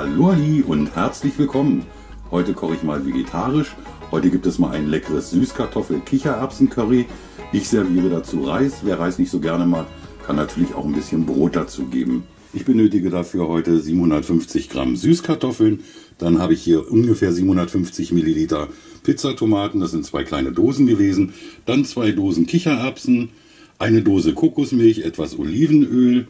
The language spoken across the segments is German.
Hallo und herzlich willkommen. Heute koche ich mal vegetarisch. Heute gibt es mal ein leckeres Süßkartoffel-Kichererbsen-Curry. Ich serviere dazu Reis. Wer Reis nicht so gerne mag, kann natürlich auch ein bisschen Brot dazu geben. Ich benötige dafür heute 750 Gramm Süßkartoffeln. Dann habe ich hier ungefähr 750 Milliliter Pizzatomaten. Das sind zwei kleine Dosen gewesen. Dann zwei Dosen Kichererbsen, eine Dose Kokosmilch, etwas Olivenöl.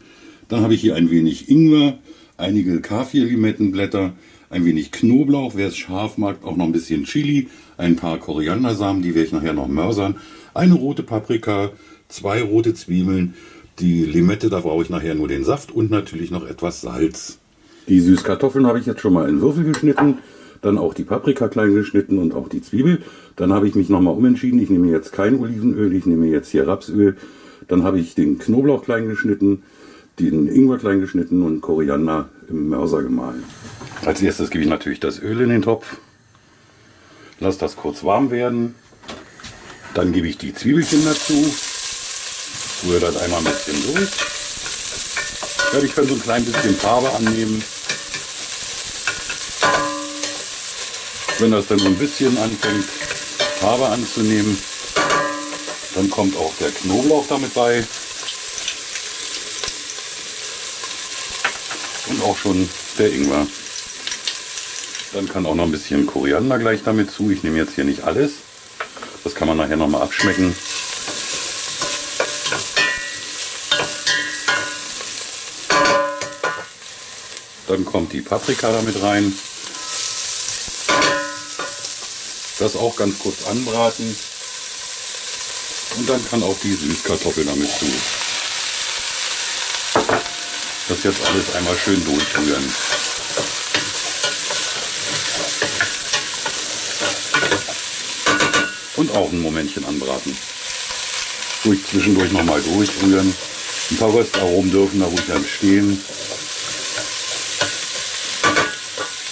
Dann habe ich hier ein wenig Ingwer, einige Kaffir-Limettenblätter, ein wenig Knoblauch, wer es scharf mag, auch noch ein bisschen Chili, ein paar Koriandersamen, die werde ich nachher noch mörsern, eine rote Paprika, zwei rote Zwiebeln, die Limette, da brauche ich nachher nur den Saft und natürlich noch etwas Salz. Die Süßkartoffeln habe ich jetzt schon mal in Würfel geschnitten, dann auch die Paprika klein geschnitten und auch die Zwiebel. Dann habe ich mich nochmal umentschieden, ich nehme jetzt kein Olivenöl, ich nehme jetzt hier Rapsöl. Dann habe ich den Knoblauch klein geschnitten, den Ingwer klein geschnitten und Koriander im Mörser gemahlen. Als erstes gebe ich natürlich das Öl in den Topf. Lass das kurz warm werden. Dann gebe ich die Zwiebelchen dazu. Rühre das einmal ein bisschen durch. Ja, ich kann so ein klein bisschen Farbe annehmen. Wenn das dann so ein bisschen anfängt, Farbe anzunehmen, dann kommt auch der Knoblauch damit bei. Auch schon der Ingwer. Dann kann auch noch ein bisschen Koriander gleich damit zu. Ich nehme jetzt hier nicht alles. Das kann man nachher noch mal abschmecken. Dann kommt die Paprika damit rein. Das auch ganz kurz anbraten. Und dann kann auch die Süßkartoffel damit zu. Das jetzt alles einmal schön durchrühren. Und auch ein Momentchen anbraten. Ruhig zwischendurch nochmal durchrühren. Ein paar Röstaromen dürfen da ruhig entstehen.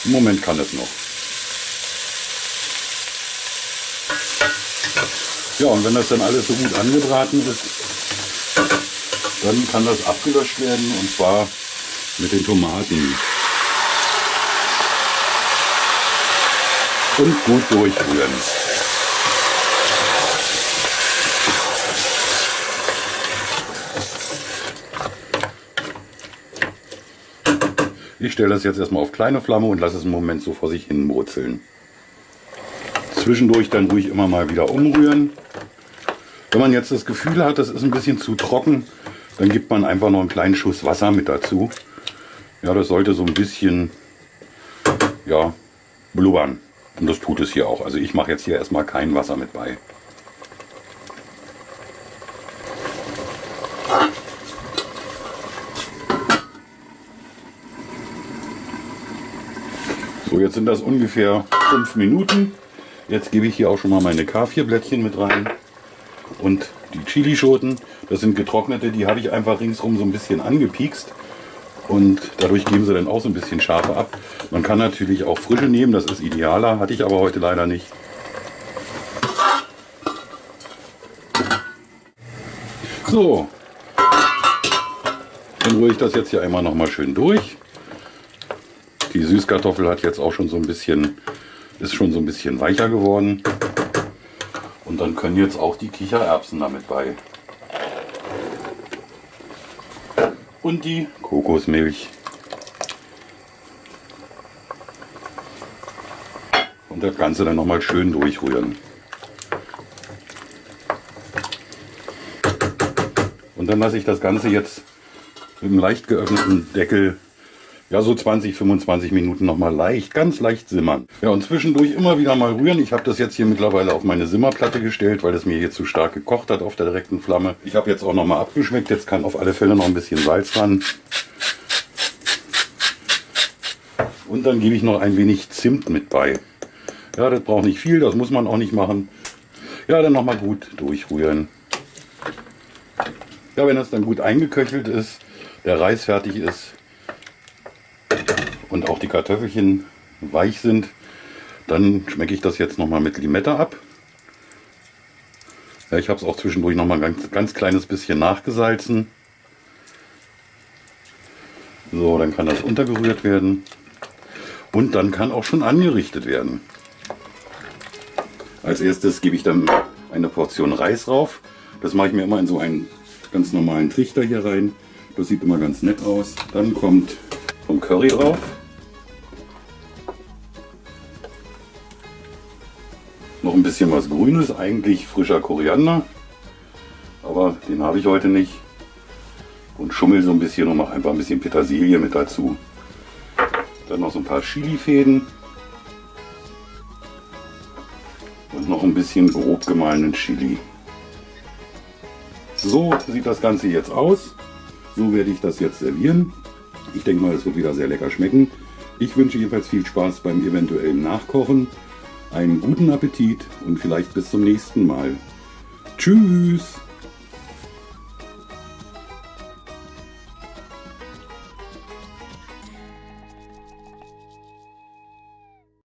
Im Moment kann es noch. Ja, und wenn das dann alles so gut angebraten ist, dann kann das abgelöscht werden und zwar mit den Tomaten. Und gut durchrühren. Ich stelle das jetzt erstmal auf kleine Flamme und lasse es einen Moment so vor sich hin brutzeln. Zwischendurch dann ruhig immer mal wieder umrühren. Wenn man jetzt das Gefühl hat, das ist ein bisschen zu trocken, dann gibt man einfach noch einen kleinen Schuss Wasser mit dazu. Ja, das sollte so ein bisschen ja, blubbern. Und das tut es hier auch. Also ich mache jetzt hier erstmal kein Wasser mit bei. So, jetzt sind das ungefähr fünf Minuten. Jetzt gebe ich hier auch schon mal meine K4-Blättchen mit rein und die Chilischoten. Das sind getrocknete, die habe ich einfach ringsrum so ein bisschen angepiekst und dadurch geben sie dann auch so ein bisschen Schärfe ab. Man kann natürlich auch frische nehmen, das ist idealer, hatte ich aber heute leider nicht. So, dann rühre ich das jetzt hier einmal noch mal schön durch. Die Süßkartoffel hat jetzt auch schon so ein bisschen, ist schon so ein bisschen weicher geworden. Und dann können jetzt auch die Kichererbsen damit bei. Und die Kokosmilch. Und das Ganze dann nochmal schön durchrühren. Und dann lasse ich das Ganze jetzt mit einem leicht geöffneten Deckel ja, so 20, 25 Minuten nochmal leicht, ganz leicht simmern. Ja, und zwischendurch immer wieder mal rühren. Ich habe das jetzt hier mittlerweile auf meine Simmerplatte gestellt, weil es mir hier zu stark gekocht hat auf der direkten Flamme. Ich habe jetzt auch nochmal abgeschmeckt. Jetzt kann auf alle Fälle noch ein bisschen Salz ran. Und dann gebe ich noch ein wenig Zimt mit bei. Ja, das braucht nicht viel, das muss man auch nicht machen. Ja, dann nochmal gut durchrühren. Ja, wenn das dann gut eingeköchelt ist, der Reis fertig ist, und auch die Kartoffelchen weich sind, dann schmecke ich das jetzt nochmal mit Limette ab. Ja, ich habe es auch zwischendurch nochmal ein ganz, ganz kleines bisschen nachgesalzen. So, dann kann das untergerührt werden. Und dann kann auch schon angerichtet werden. Als erstes gebe ich dann eine Portion Reis rauf. Das mache ich mir immer in so einen ganz normalen Trichter hier rein. Das sieht immer ganz nett aus. Dann kommt vom Curry drauf. Noch ein bisschen was Grünes, eigentlich frischer Koriander. Aber den habe ich heute nicht. Und schummel so ein bisschen und mache einfach ein bisschen Petersilie mit dazu. Dann noch so ein paar Chilifäden. Und noch ein bisschen grob gemahlenen Chili. So sieht das Ganze jetzt aus. So werde ich das jetzt servieren. Ich denke mal, es wird wieder sehr lecker schmecken. Ich wünsche jedenfalls viel Spaß beim eventuellen Nachkochen. Einen guten Appetit und vielleicht bis zum nächsten Mal. Tschüss!